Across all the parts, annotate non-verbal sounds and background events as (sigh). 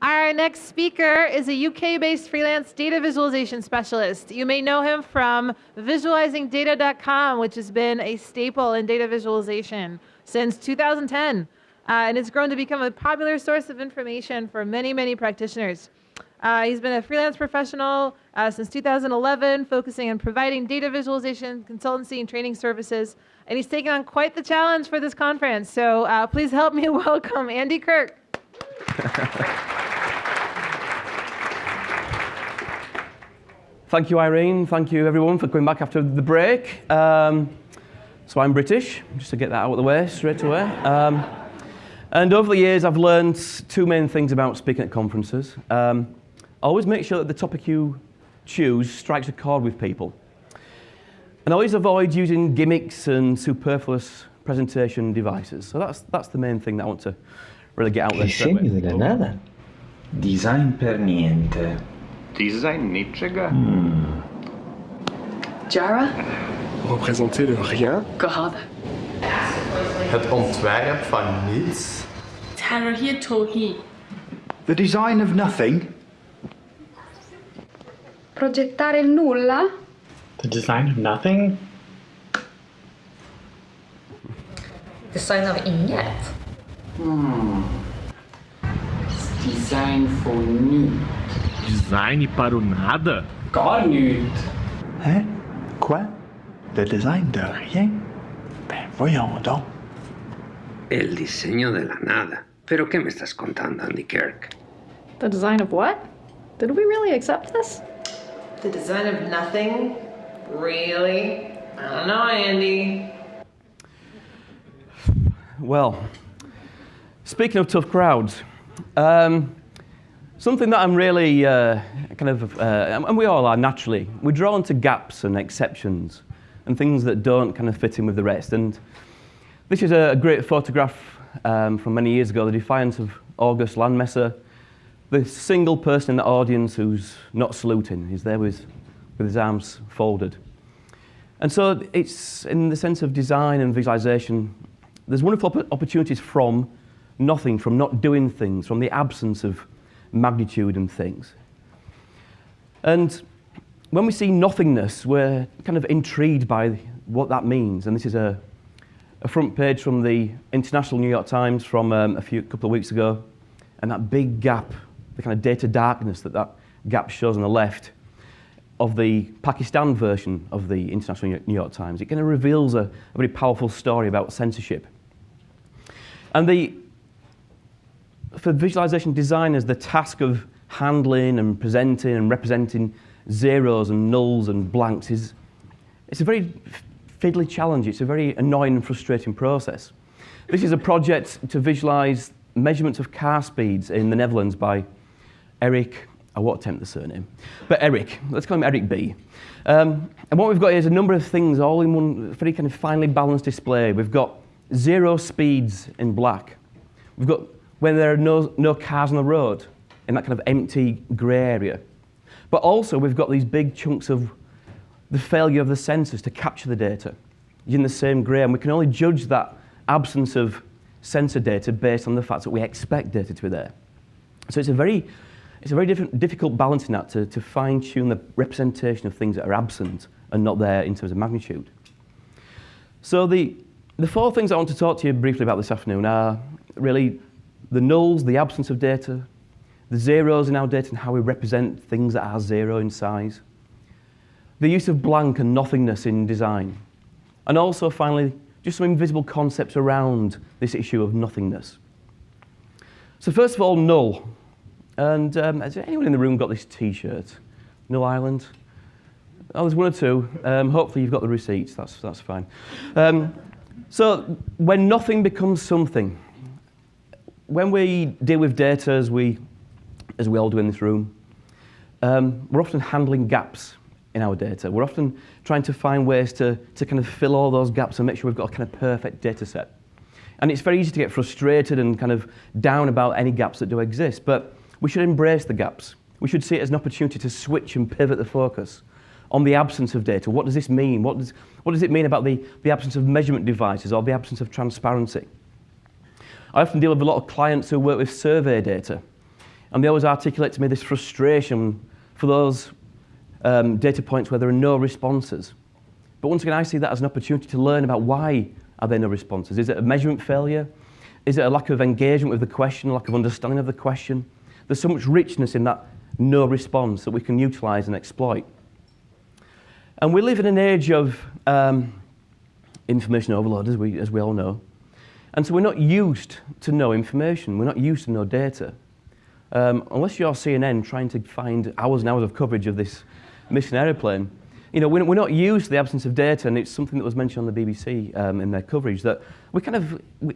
Our next speaker is a UK-based freelance data visualization specialist. You may know him from visualizingdata.com, which has been a staple in data visualization since 2010, uh, and it's grown to become a popular source of information for many, many practitioners. Uh, he's been a freelance professional uh, since 2011, focusing on providing data visualization, consultancy, and training services. And he's taken on quite the challenge for this conference. So uh, please help me (laughs) welcome Andy Kirk. (laughs) Thank you, Irene. Thank you, everyone, for coming back after the break. Um, so I'm British, just to get that out of the way straight away. Um, and over the years, I've learned two main things about speaking at conferences. Um, always make sure that the topic you choose strikes a chord with people. And always avoid using gimmicks and superfluous presentation devices. So that's, that's the main thing that I want to really get out there. Scegli della oh. nada. Design per niente. Design niczego? Hmm. Jara? Représenter le rien. Gehad. Het ontwerp van niets. Tarahir Tohi. The design of nothing. Progettare il nulla? The design of nothing. Design av inget. Design for nu. Design para o nada? Gar nyt. Hein? Quoi? Le design de rien? Ben voyons donc. El diseño de la nada. ¿Pero qué me estás contando, Andy Kirk? The design of what? Did we really accept this? The design of nothing? Really? I don't know, Andy. Well, speaking of tough crowds, um, something that I'm really uh, kind of, uh, and we all are naturally, we're drawn to gaps and exceptions and things that don't kind of fit in with the rest. And this is a great photograph um, from many years ago, the defiance of August Landmesser. The single person in the audience who's not saluting, he's there with, with his arms folded. And so it's in the sense of design and visualization, there's wonderful opportunities from nothing, from not doing things, from the absence of magnitude and things. And when we see nothingness, we're kind of intrigued by what that means. And this is a, a front page from the International New York Times from um, a few couple of weeks ago. And that big gap, the kind of data darkness that that gap shows on the left of the Pakistan version of the International New York Times, it kind of reveals a, a very powerful story about censorship. And the, for visualization designers, the task of handling and presenting and representing zeros and nulls and blanks is it's a very fiddly challenge. It's a very annoying and frustrating process. This is a project to visualize measurements of car speeds in the Netherlands by Eric, I won't attempt the surname, but Eric, let's call him Eric B. Um, and what we've got is a number of things all in one very kind of finely balanced display. We've got zero speeds in black. We've got when there are no, no cars on the road in that kind of empty grey area. But also we've got these big chunks of the failure of the sensors to capture the data in the same grey, and we can only judge that absence of sensor data based on the fact that we expect data to be there. So it's a very, it's a very difficult balancing act to, to fine-tune the representation of things that are absent and not there in terms of magnitude. So the, the four things I want to talk to you briefly about this afternoon are really the nulls, the absence of data, the zeros in our data and how we represent things that are zero in size, the use of blank and nothingness in design, and also finally just some invisible concepts around this issue of nothingness. So first of all, null. And um, has anyone in the room got this t-shirt? Null Island? Oh, there's one or two. Um, hopefully you've got the receipts, that's, that's fine. Um, so when nothing becomes something, when we deal with data as we, as we all do in this room, um, we're often handling gaps in our data. We're often trying to find ways to, to kind of fill all those gaps and make sure we've got a kind of perfect data set. And it's very easy to get frustrated and kind of down about any gaps that do exist, but we should embrace the gaps. We should see it as an opportunity to switch and pivot the focus on the absence of data. What does this mean? What does, what does it mean about the, the absence of measurement devices or the absence of transparency? I often deal with a lot of clients who work with survey data. And they always articulate to me this frustration for those um, data points where there are no responses. But once again, I see that as an opportunity to learn about why are there no responses. Is it a measurement failure? Is it a lack of engagement with the question, a lack of understanding of the question? There's so much richness in that no response that we can utilize and exploit. And we live in an age of um, information overload, as we, as we all know. And so we're not used to no information. We're not used to no data. Um, unless you're CNN trying to find hours and hours of coverage of this missing aeroplane, you know, we're, we're not used to the absence of data, and it's something that was mentioned on the BBC um, in their coverage that we kind of, we,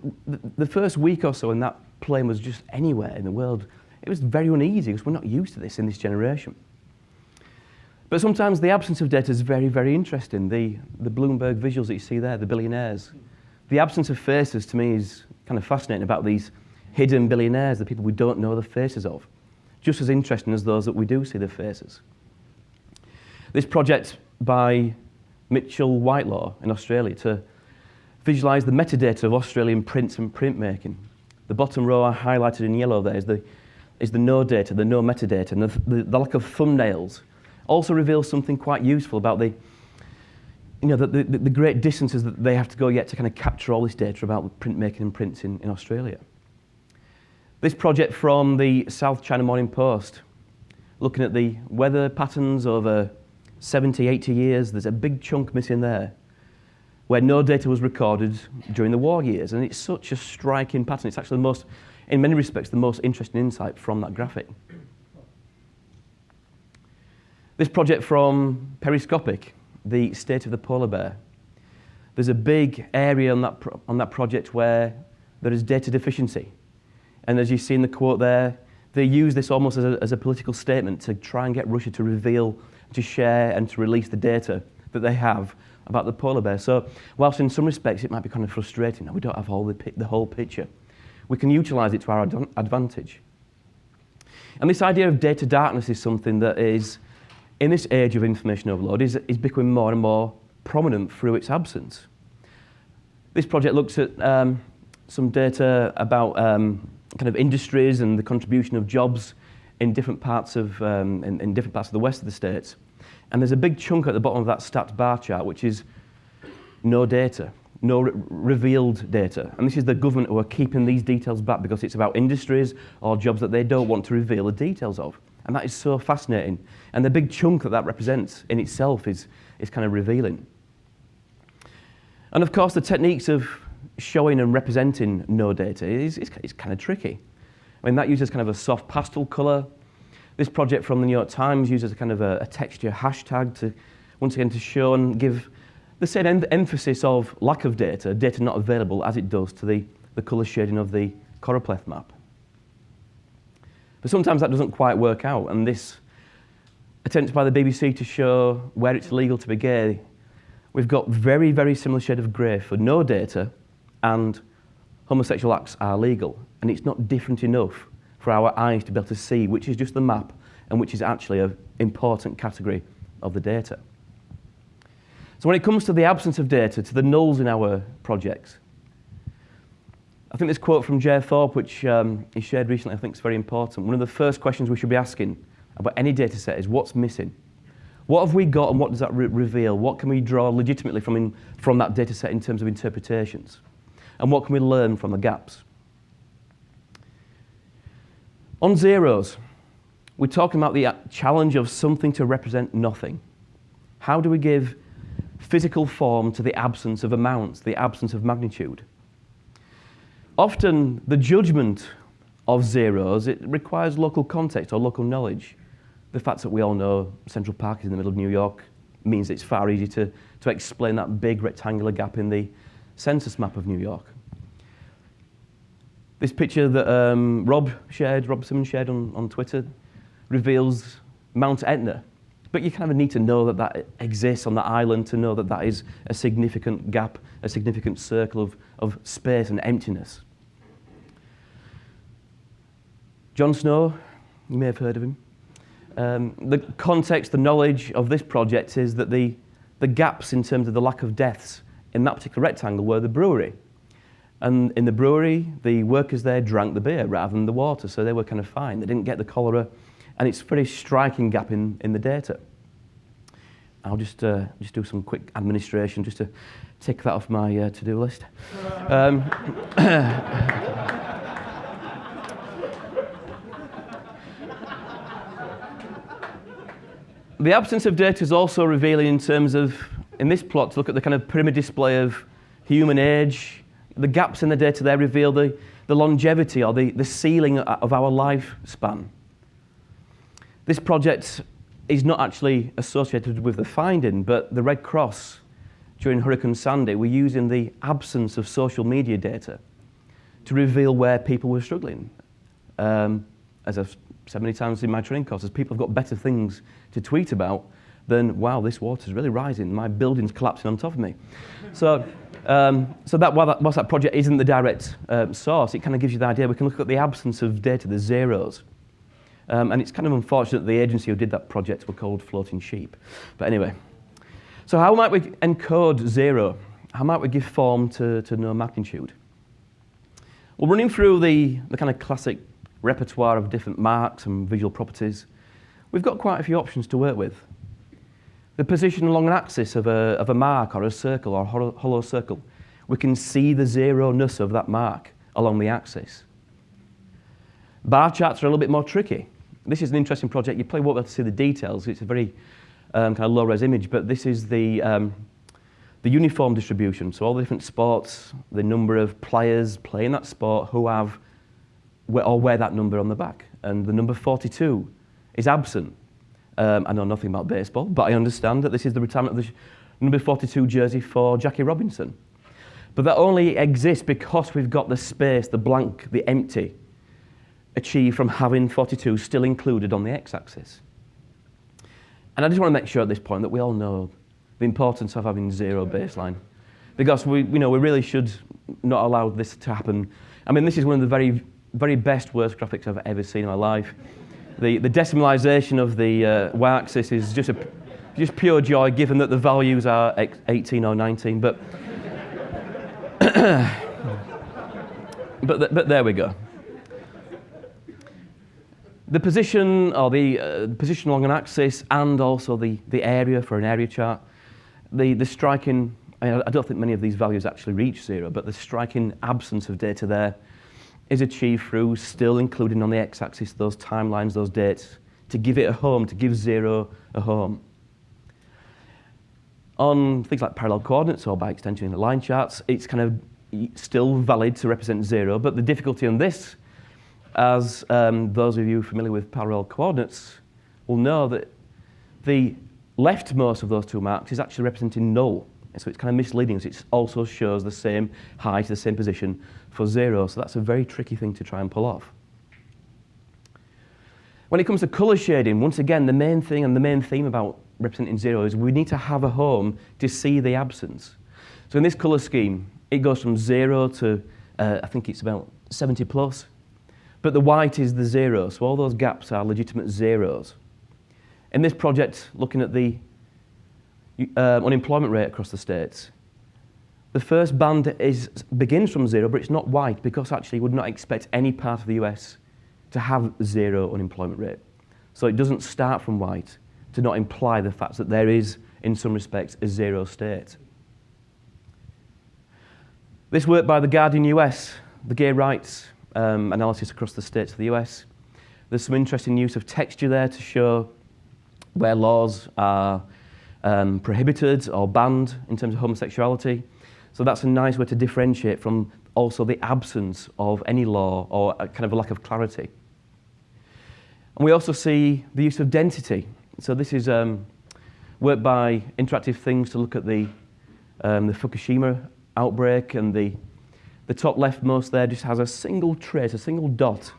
the first week or so when that plane was just anywhere in the world, it was very uneasy because we're not used to this in this generation. But sometimes the absence of data is very, very interesting. The, the Bloomberg visuals that you see there, the billionaires. The absence of faces to me is kind of fascinating about these hidden billionaires, the people we don't know the faces of. Just as interesting as those that we do see the faces. This project by Mitchell Whitelaw in Australia to visualize the metadata of Australian prints and printmaking. The bottom row I highlighted in yellow there is the, is the no data, the no metadata, and the, the, the lack of thumbnails also reveals something quite useful about the, you know, the, the, the great distances that they have to go yet to kind of capture all this data about printmaking and prints in, in Australia. This project from the South China Morning Post, looking at the weather patterns over 70, 80 years, there's a big chunk missing there where no data was recorded during the war years. And it's such a striking pattern. It's actually the most, in many respects, the most interesting insight from that graphic. This project from Periscopic, the state of the polar bear. There's a big area on that, on that project where there is data deficiency. And as you see in the quote there, they use this almost as a, as a political statement to try and get Russia to reveal to share and to release the data that they have about the polar bear. So whilst in some respects it might be kind of frustrating that we don't have all the, the whole picture, we can utilize it to our ad advantage. And this idea of data darkness is something that is, in this age of information overload, is, is becoming more and more prominent through its absence. This project looks at um, some data about um, kind of industries and the contribution of jobs in different parts of um, in, in different parts of the west of the states. And there's a big chunk at the bottom of that stats bar chart, which is no data, no re revealed data. And this is the government who are keeping these details back because it's about industries or jobs that they don't want to reveal the details of. And that is so fascinating. And the big chunk that that represents in itself is, is kind of revealing. And of course, the techniques of showing and representing no data is, is, is kind of tricky. I mean, that uses kind of a soft pastel color. This project from the New York Times uses a kind of a, a texture hashtag to, once again, to show and give the same em emphasis of lack of data, data not available, as it does to the, the color shading of the choropleth map. But sometimes that doesn't quite work out, and this attempt by the BBC to show where it's legal to be gay, we've got very, very similar shade of grey for no data and homosexual acts are legal and it's not different enough for our eyes to be able to see which is just the map and which is actually an important category of the data. So when it comes to the absence of data, to the nulls in our projects, I think this quote from J. Thorpe, which um, he shared recently, I think is very important. One of the first questions we should be asking about any data set is what's missing? What have we got and what does that re reveal? What can we draw legitimately from, in, from that data set in terms of interpretations? And what can we learn from the gaps? On zeros, we're talking about the challenge of something to represent nothing. How do we give physical form to the absence of amounts, the absence of magnitude? Often the judgment of zeros, it requires local context or local knowledge. The fact that we all know Central Park is in the middle of New York means it's far easier to, to explain that big rectangular gap in the census map of New York. This picture that um, Rob shared, Rob Simmons shared on, on Twitter, reveals Mount Etna. But you kind of need to know that that exists on that island to know that that is a significant gap, a significant circle of, of space and emptiness. John Snow, you may have heard of him. Um, the context, the knowledge of this project is that the, the gaps in terms of the lack of deaths in that particular rectangle were the brewery. And in the brewery, the workers there drank the beer rather than the water, so they were kind of fine. They didn't get the cholera, and it's a very striking gap in, in the data. I'll just, uh, just do some quick administration just to tick that off my uh, to-do list. Um, (coughs) the absence of data is also revealing in terms of, in this plot, to look at the kind of pyramid display of human age, the gaps in the data there reveal the, the longevity or the, the ceiling of our lifespan. This project is not actually associated with the finding, but the Red Cross during Hurricane Sandy were using the absence of social media data to reveal where people were struggling. Um, as I've said many times in my training courses, people have got better things to tweet about than, wow, this water's really rising, my building's collapsing on top of me. (laughs) So, um, so that, while that, whilst that project isn't the direct um, source, it kind of gives you the idea. We can look at the absence of data, the zeros. Um, and it's kind of unfortunate the agency who did that project were called Floating Sheep. But anyway, so how might we encode zero? How might we give form to, to no magnitude? Well, running through the, the kind of classic repertoire of different marks and visual properties, we've got quite a few options to work with. The position along an axis of a, of a mark or a circle or a hollow, circle, we can see the zero-ness of that mark along the axis. Bar charts are a little bit more tricky. This is an interesting project. You probably won't be able to see the details. It's a very um, kind of low-res image, but this is the, um, the uniform distribution. So all the different sports, the number of players playing that sport who have or wear that number on the back. And the number 42 is absent. Um, I know nothing about baseball, but I understand that this is the retirement of the number 42 jersey for Jackie Robinson. But that only exists because we've got the space, the blank, the empty, achieved from having 42 still included on the x-axis. And I just want to make sure at this point that we all know the importance of having zero baseline. Because we, you know, we really should not allow this to happen. I mean, this is one of the very, very best worst graphics I've ever seen in my life. The, the decimalization of the uh, y-axis is just, a, just pure joy, given that the values are 18 or 19. But, (coughs) but, th but there we go. The position, or the uh, position along an axis, and also the, the area for an area chart, the, the striking, I, I don't think many of these values actually reach zero, but the striking absence of data there is achieved through still including on the x-axis those timelines, those dates, to give it a home, to give zero a home. On things like parallel coordinates or by extension in the line charts, it's kind of still valid to represent zero, but the difficulty on this as um, those of you familiar with parallel coordinates will know that the leftmost of those two marks is actually representing null. And So it's kind of misleading, so it also shows the same height, the same position for zero. So that's a very tricky thing to try and pull off. When it comes to color shading, once again, the main thing and the main theme about representing zero is we need to have a home to see the absence. So in this color scheme, it goes from zero to, uh, I think it's about 70 plus. But the white is the zero, so all those gaps are legitimate zeros. In this project, looking at the uh, unemployment rate across the states, the first band is, begins from zero, but it's not white because actually you would not expect any part of the US to have zero unemployment rate. So it doesn't start from white to not imply the fact that there is, in some respects, a zero state. This work by The Guardian US, the gay rights um, analysis across the states of the US. There's some interesting use of texture there to show where laws are um, prohibited or banned in terms of homosexuality. So that's a nice way to differentiate from also the absence of any law or a kind of a lack of clarity. And we also see the use of density. So this is um, work by Interactive Things to look at the, um, the Fukushima outbreak and the the top leftmost there just has a single trace, a single dot.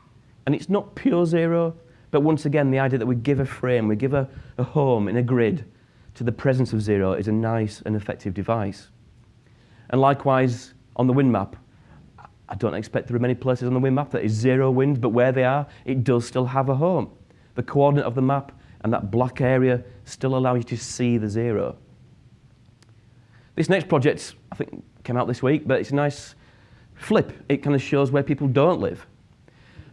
And it's not pure zero, but once again, the idea that we give a frame, we give a, a home in a grid to the presence of zero is a nice and effective device. And likewise, on the wind map, I don't expect there are many places on the wind map that is zero wind, but where they are, it does still have a home. The coordinate of the map and that black area still allow you to see the zero. This next project, I think, came out this week, but it's a nice flip, it kind of shows where people don't live.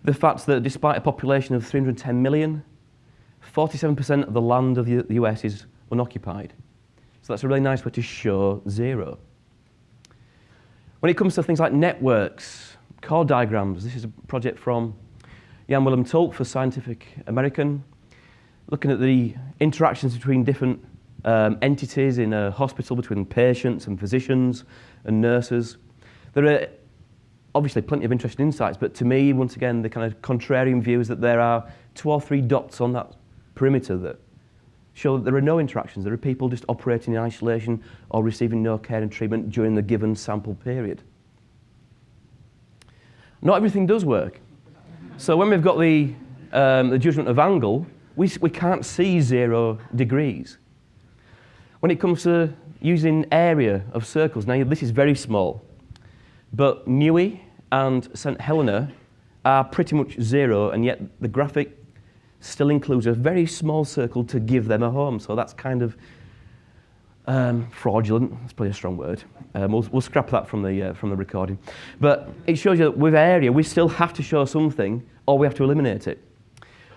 The fact that despite a population of 310 million, 47% of the land of the US is unoccupied. So that's a really nice way to show zero. When it comes to things like networks, chord diagrams, this is a project from Jan Willem Tulp for Scientific American, looking at the interactions between different um, entities in a hospital between patients and physicians and nurses. There are obviously plenty of interesting insights, but to me, once again, the kind of contrarian view is that there are two or three dots on that perimeter that show that there are no interactions. There are people just operating in isolation or receiving no care and treatment during the given sample period. Not everything does work. So when we've got the, um, the judgment of angle, we, we can't see zero degrees. When it comes to using area of circles, now this is very small, but Niue and St. Helena are pretty much zero, and yet the graphic still includes a very small circle to give them a home. So that's kind of um, fraudulent. That's probably a strong word. Um, we'll, we'll, scrap that from the, uh, from the recording. But it shows you that with area, we still have to show something, or we have to eliminate it.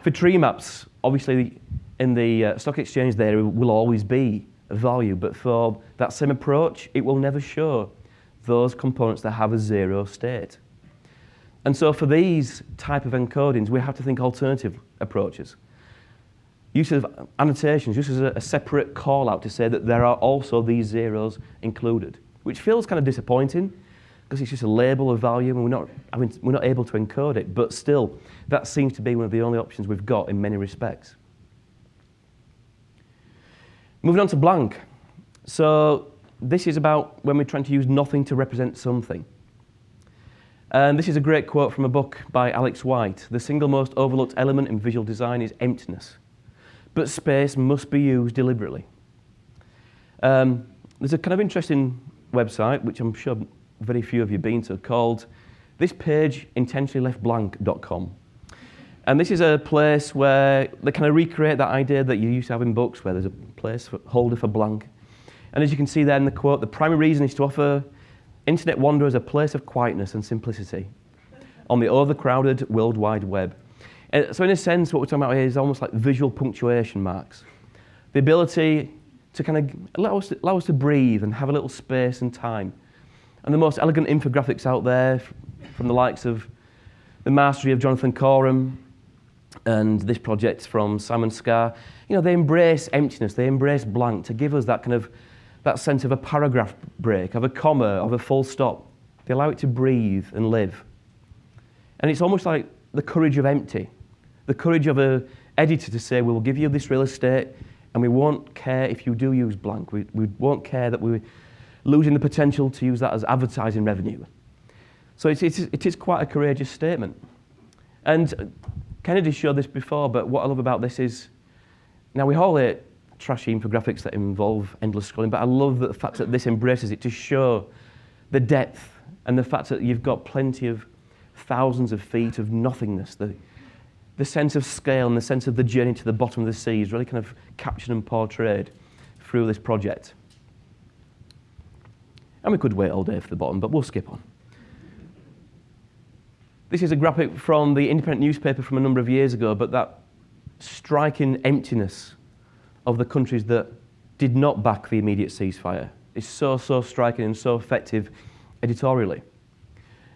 For tree maps, obviously in the uh, stock exchange there will always be a value, but for that same approach, it will never show those components that have a zero state. And so for these type of encodings, we have to think alternative approaches. Use of annotations, just as a, a separate call out to say that there are also these zeros included, which feels kind of disappointing because it's just a label of value and we're not, I mean, we're not able to encode it. But still, that seems to be one of the only options we've got in many respects. Moving on to blank. So this is about when we're trying to use nothing to represent something. And this is a great quote from a book by Alex White. The single most overlooked element in visual design is emptiness, but space must be used deliberately. Um, there's a kind of interesting website, which I'm sure very few of you have been to, called this page. And this is a place where they kind of recreate that idea that you used to have in books, where there's a place for, holder for blank. And as you can see there in the quote, the primary reason is to offer internet wanderers a place of quietness and simplicity on the overcrowded World Wide Web. Uh, so in a sense, what we're talking about here is almost like visual punctuation marks. The ability to kind of allow us to, allow us to breathe and have a little space and time. And the most elegant infographics out there from the likes of the mastery of Jonathan Corum and this project from Simon Scarr, you know, they embrace emptiness, they embrace blank to give us that kind of that sense of a paragraph break, of a comma, of a full stop. They allow it to breathe and live. And it's almost like the courage of empty, the courage of an editor to say, we'll give you this real estate and we won't care if you do use blank. We, we won't care that we're losing the potential to use that as advertising revenue. So it's, it's, it is quite a courageous statement. And Kennedy showed this before, but what I love about this is, now we all hate trashy infographics that involve endless scrolling, but I love the fact that this embraces it to show the depth and the fact that you've got plenty of thousands of feet of nothingness. The, the sense of scale and the sense of the journey to the bottom of the sea is really kind of captured and portrayed through this project. And we could wait all day for the bottom, but we'll skip on. This is a graphic from the independent newspaper from a number of years ago, but that striking emptiness of the countries that did not back the immediate ceasefire. It's so, so striking and so effective editorially.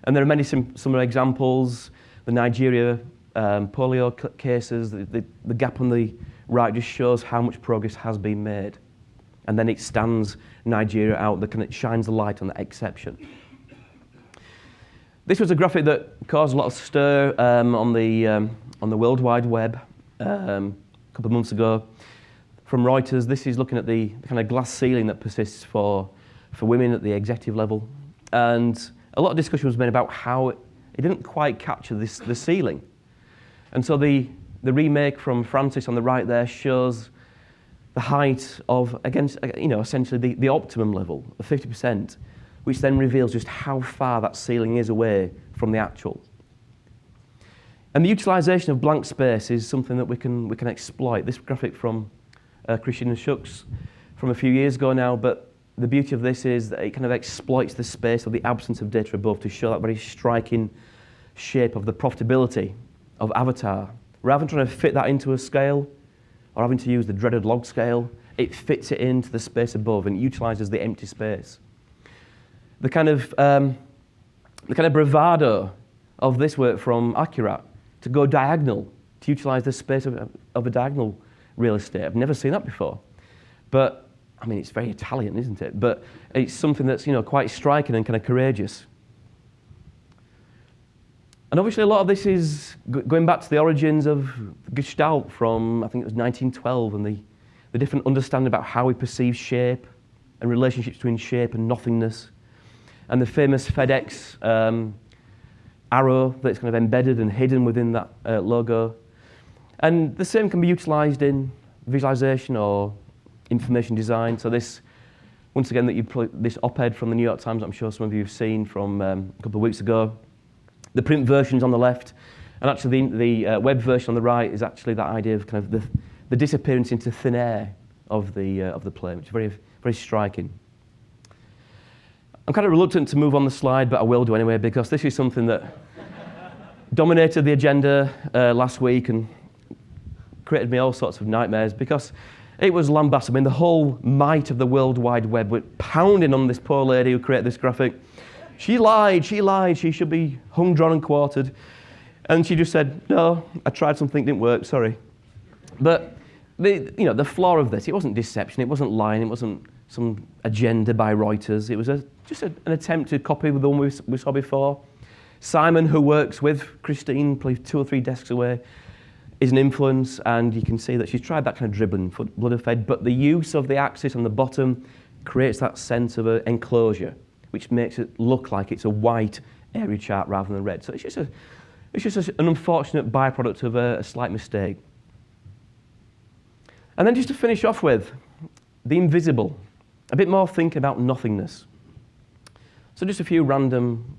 And there are many sim similar examples. The Nigeria um, polio cases, the, the, the gap on the right just shows how much progress has been made. And then it stands Nigeria out, kind of shines the light on that exception. This was a graphic that caused a lot of stir um, on, the, um, on the World Wide Web um, a couple of months ago from Reuters. This is looking at the, kind of glass ceiling that persists for, for women at the executive level. And a lot of discussion was made about how it, it didn't quite capture this, the ceiling. And so the, the remake from Francis on the right there shows the height of, against, uh, you know, essentially the, the optimum level of 50%, which then reveals just how far that ceiling is away from the actual. And the utilization of blank space is something that we can, we can exploit. This graphic from uh, Christian Schucks from a few years ago now, but the beauty of this is that it kind of exploits the space or the absence of data above to show that very striking shape of the profitability of Avatar. Rather than trying to fit that into a scale or having to use the dreaded log scale, it fits it into the space above and utilizes the empty space. The kind of, um, the kind of bravado of this work from Accurat to go diagonal, to utilize the space of, of a diagonal real estate. I've never seen that before. But, I mean, it's very Italian, isn't it? But it's something that's, you know, quite striking and kind of courageous. And obviously, a lot of this is going back to the origins of Gestalt from, I think it was 1912, and the, the different understanding about how we perceive shape and relationships between shape and nothingness. And the famous FedEx um, arrow that's kind of embedded and hidden within that uh, logo. And the same can be utilized in visualization or information design. So this, once again, that you this op-ed from the New York Times, I'm sure some of you have seen from um, a couple of weeks ago. The print version's on the left, and actually the, the uh, web version on the right is actually that idea of kind of the, the disappearance into thin air of the, uh, of the plane, which is very, very striking. I'm kind of reluctant to move on the slide, but I will do anyway, because this is something that (laughs) dominated the agenda uh, last week and created me all sorts of nightmares because it was lambasted. I mean, the whole might of the World Wide Web were pounding on this poor lady who created this graphic. She lied, she lied, she should be hung, drawn, and quartered. And she just said, no, I tried something, didn't work, sorry. But the, you know, the flaw of this, it wasn't deception, it wasn't lying, it wasn't some agenda by Reuters. It was a, just a, an attempt to copy the one we, we saw before. Simon, who works with Christine, probably two or three desks away, is an influence, and you can see that she's tried that kind of dribbling, blood fed, but the use of the axis on the bottom creates that sense of an enclosure, which makes it look like it's a white area chart rather than red. So it's just, a, it's just a, an unfortunate byproduct of a, a slight mistake. And then just to finish off with, the invisible, a bit more thinking about nothingness. So just a few random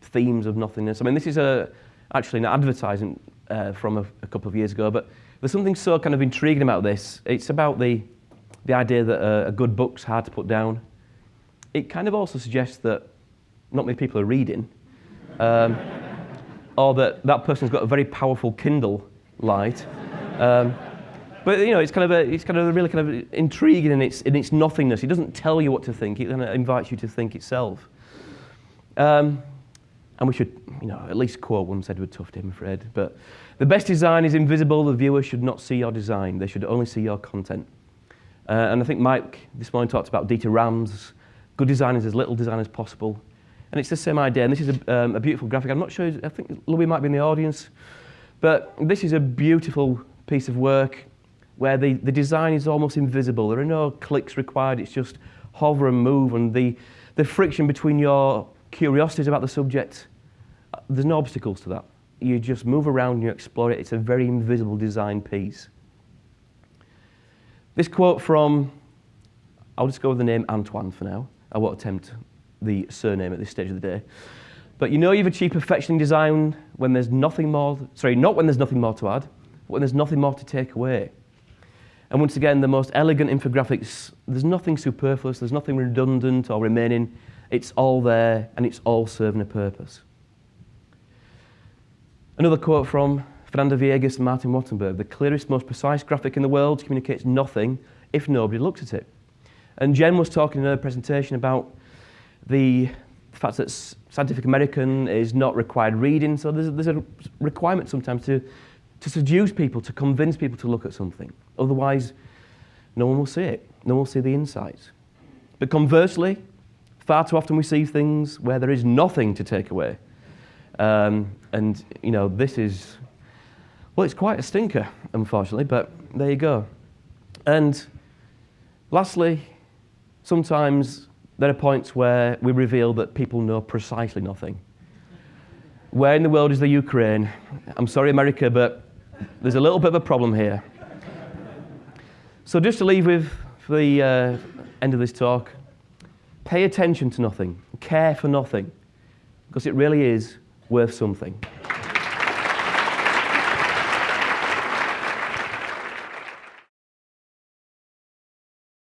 themes of nothingness. I mean, this is a, actually an advertising uh, from a, a, couple of years ago, but there's something so kind of intriguing about this. It's about the, the idea that a, a good book's hard to put down. It kind of also suggests that not many people are reading, um, (laughs) or that that person's got a very powerful Kindle light. Um, but you know, it's kind of a, it's kind of really kind of intriguing in its in its nothingness. It doesn't tell you what to think. It kind of invites you to think itself. Um, and we should, you know, at least quote once Edward Tufte, I'm afraid. But the best design is invisible. The viewer should not see your design. They should only see your content. Uh, and I think Mike this morning talked about Dieter Rams. Good design is as little design as possible. And it's the same idea. And this is a, um, a beautiful graphic. I'm not sure, I think Louis might be in the audience. But this is a beautiful piece of work where the, the design is almost invisible. There are no clicks required. It's just hover and move. And the, the friction between your curiosities about the subject, there's no obstacles to that. You just move around and you explore it. It's a very invisible design piece. This quote from, I'll just go with the name Antoine for now. I won't attempt the surname at this stage of the day. But you know you've achieved perfection in design when there's nothing more, sorry, not when there's nothing more to add, but when there's nothing more to take away. And once again, the most elegant infographics, there's nothing superfluous, there's nothing redundant or remaining. It's all there and it's all serving a purpose. Another quote from Fernando Viegas and Martin Wattenberg, the clearest, most precise graphic in the world communicates nothing if nobody looks at it. And Jen was talking in her presentation about the fact that Scientific American is not required reading, so there's, there's a requirement sometimes to, to seduce people, to convince people to look at something. Otherwise, no one will see it. No one will see the insights. But conversely, Far too often we see things where there is nothing to take away. Um, and, you know, this is, well, it's quite a stinker, unfortunately, but there you go. And lastly, sometimes there are points where we reveal that people know precisely nothing. Where in the world is the Ukraine? I'm sorry, America, but there's a little bit of a problem here. So just to leave with the uh, end of this talk, Pay attention to nothing, care for nothing, because it really is worth something.